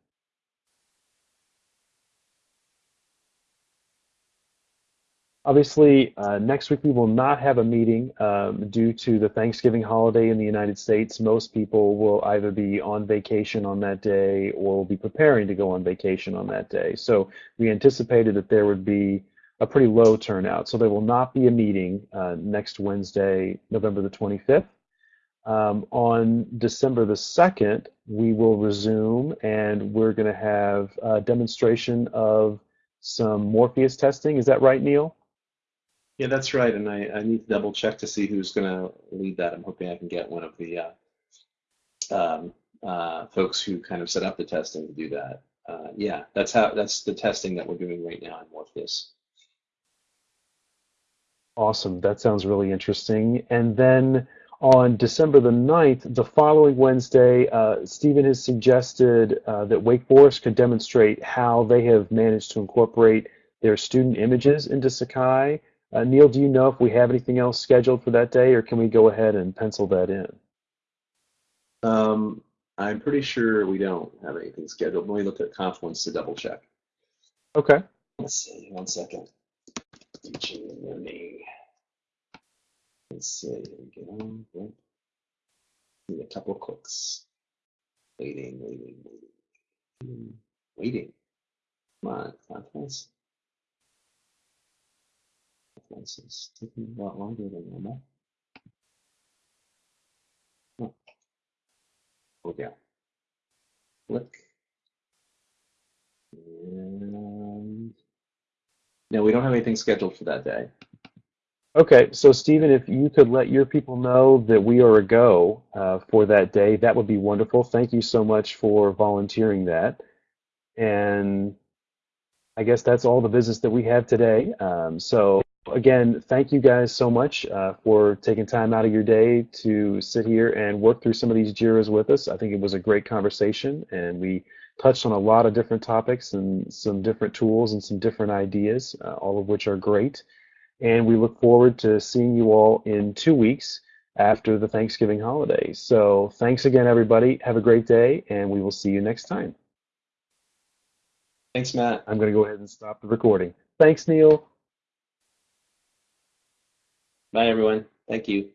Obviously, uh, next week we will not have a meeting um, due to the Thanksgiving holiday in the United States. Most people will either be on vacation on that day or will be preparing to go on vacation on that day. So we anticipated that there would be a pretty low turnout. So there will not be a meeting uh, next Wednesday, November the 25th. Um, on December the 2nd, we will resume and we're going to have a demonstration of some Morpheus testing. Is that right, Neil? Yeah, that's right. And I, I need to double check to see who's going to lead that. I'm hoping I can get one of the uh, um, uh, folks who kind of set up the testing to do that. Uh, yeah, that's how that's the testing that we're doing right now in Morpheus. Awesome. That sounds really interesting. And then on December the 9th, the following Wednesday, uh, Stephen has suggested uh, that Wake Forest could demonstrate how they have managed to incorporate their student images into Sakai uh, Neil, do you know if we have anything else scheduled for that day, or can we go ahead and pencil that in? Um, I'm pretty sure we don't have anything scheduled. Let me look at Confluence to double check. Okay. Let's see, one second. Teaching learning. Let's see, here we go. Need a couple of clicks. Waiting, waiting, waiting. Waiting. Come on, Confluence. This is taking a lot longer than normal. Oh. Okay. Click. And no, we don't have anything scheduled for that day. Okay, so Stephen, if you could let your people know that we are a go uh, for that day, that would be wonderful. Thank you so much for volunteering that. And I guess that's all the business that we have today. Um, so again, thank you guys so much uh, for taking time out of your day to sit here and work through some of these JIRAs with us. I think it was a great conversation, and we touched on a lot of different topics and some different tools and some different ideas, uh, all of which are great. And we look forward to seeing you all in two weeks after the Thanksgiving holiday. So thanks again, everybody. Have a great day, and we will see you next time. Thanks, Matt. I'm going to go ahead and stop the recording. Thanks, Neil. Bye, everyone. Thank you.